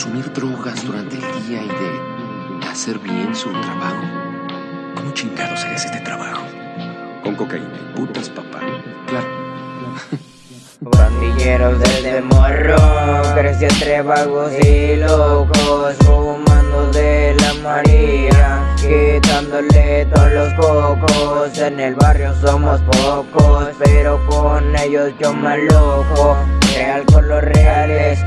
consumir drogas durante el día y de hacer bien su trabajo. ¿Cómo chingados harías este trabajo? Con cocaína y putas, papá. Claro. Pandilleros desde morro, crecí entre vagos y locos, fumando de la María, quitándole todos los cocos. En el barrio somos pocos, pero con ellos yo me alojo. Real con los reales,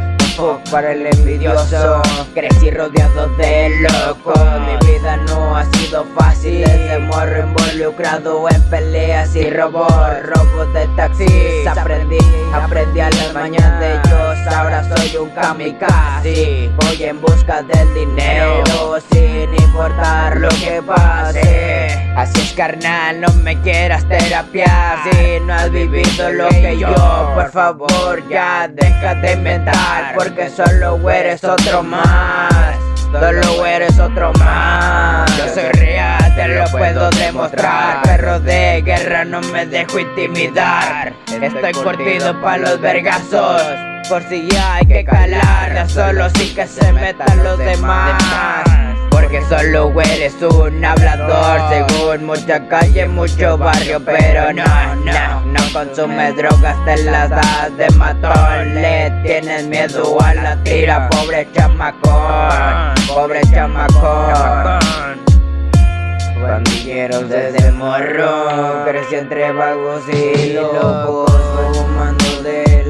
para el envidioso. Crecí rodeado de locos. Mi vida no ha sido fácil. Desde morro involucrado en peleas y robos. Robos de taxis. Aprendí, aprendí a las mañanas. de soy un kamikaze Voy en busca del dinero. Sin importar lo que pase. Así es carnal, no me quieras terapiar. Si no has vivido lo que yo Por favor ya deja de inventar. Porque solo eres otro más. Solo eres otro más. Yo soy real, te lo puedo demostrar. Perro de guerra, no me dejo intimidar. Estoy curtido pa' los vergazos Por si hay que calar Ya solo sí que se metan los demás. Porque solo eres un hablador Según mucha calle, mucho barrio Pero no, no, no consume drogas Te las das de matón. Le tienes miedo a la tira Pobre chamacón Pobre chamacón. Pandilleros desde morro Crecí entre vagos y locos Fumando de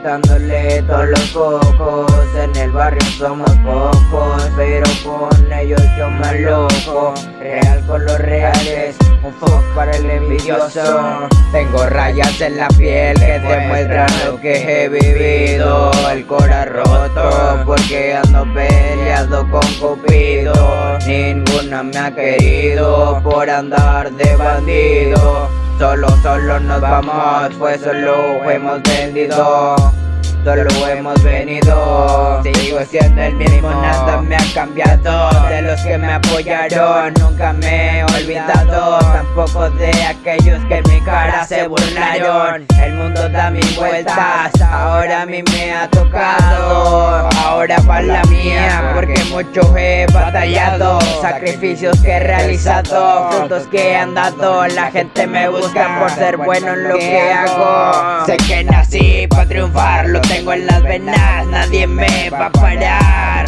Quitándole todos los cocos En el barrio somos pocos Pero con ellos yo me loco Real con los reales Un fuck para el envidioso. Tengo rayas en la piel que demuestran lo que he vivido. El cora roto porque ando peleado con Cupido. Ninguna me ha querido por andar de bandido Solo, solo nos vamos, pues solo hemos vendido Solo hemos venido. Sigo siendo el mismo, nada me ha cambiado. De los que me apoyaron, nunca me he olvidado. Tampoco de aquellos que en mi cara se burlaron. El mundo da mil vueltas, ahora a mí me ha tocado Ahora para la mía, porque mucho he batallado Sacrificios que he realizado, frutos que han dado La gente me busca por ser bueno en lo que hago. Sé que nací para triunfar, tengo en las venas Nadie me va a parar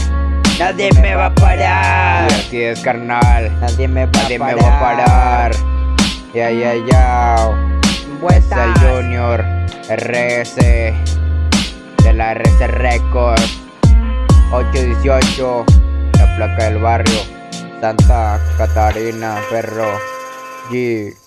Nadie me va a parar. Y así es carnal. Nadie me va, Nadie me va a parar. Ya ya ya Junior RS De la RS Records 818 La placa del barrio Santa Catarina Perro G